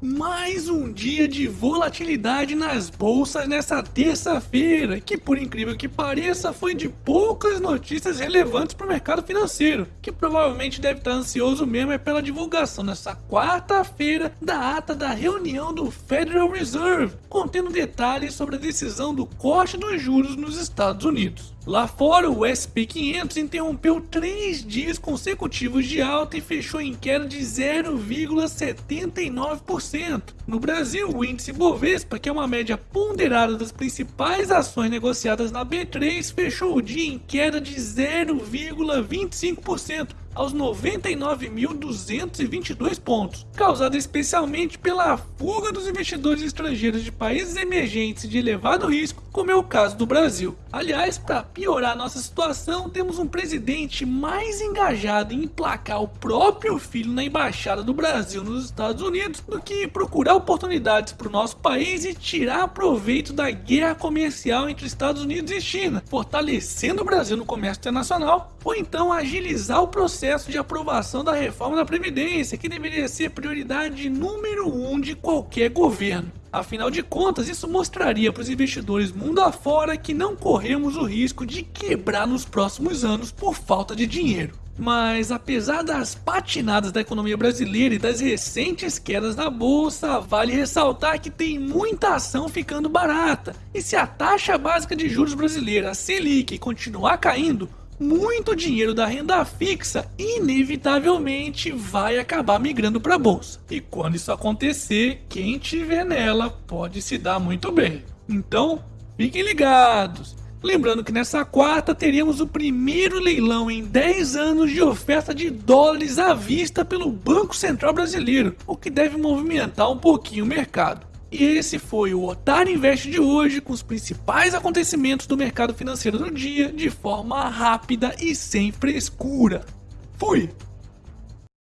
Mais um dia de volatilidade nas bolsas nessa terça-feira, que por incrível que pareça foi de poucas notícias relevantes para o mercado financeiro, que provavelmente deve estar ansioso mesmo é pela divulgação nessa quarta-feira da ata da reunião do Federal Reserve, contendo detalhes sobre a decisão do corte dos juros nos Estados Unidos. Lá fora, o SP 500 interrompeu três dias consecutivos de alta e fechou em queda de 0,79%. No Brasil, o índice Bovespa, que é uma média ponderada das principais ações negociadas na B3, fechou o dia em queda de 0,25% aos 99.222 pontos, causada especialmente pela fuga dos investidores estrangeiros de países emergentes de elevado risco, como é o caso do Brasil. Aliás, para piorar nossa situação, temos um presidente mais engajado em emplacar o próprio filho na embaixada do Brasil nos Estados Unidos do que procurar oportunidades para o nosso país e tirar proveito da guerra comercial entre Estados Unidos e China, fortalecendo o Brasil no comércio internacional, ou então agilizar o processo de aprovação da reforma da Previdência, que deveria ser prioridade número um de qualquer governo. Afinal de contas, isso mostraria para os investidores mundo afora que não corremos o risco de quebrar nos próximos anos por falta de dinheiro. Mas apesar das patinadas da economia brasileira e das recentes quedas na bolsa, vale ressaltar que tem muita ação ficando barata. E se a taxa básica de juros brasileira, a Selic, continuar caindo, muito dinheiro da renda fixa inevitavelmente vai acabar migrando para a bolsa. E quando isso acontecer, quem tiver nela pode se dar muito bem. Então, fiquem ligados. Lembrando que nessa quarta teríamos o primeiro leilão em 10 anos de oferta de dólares à vista pelo Banco Central Brasileiro, o que deve movimentar um pouquinho o mercado. E esse foi o Otário Invest de hoje, com os principais acontecimentos do mercado financeiro do dia, de forma rápida e sem frescura. Fui!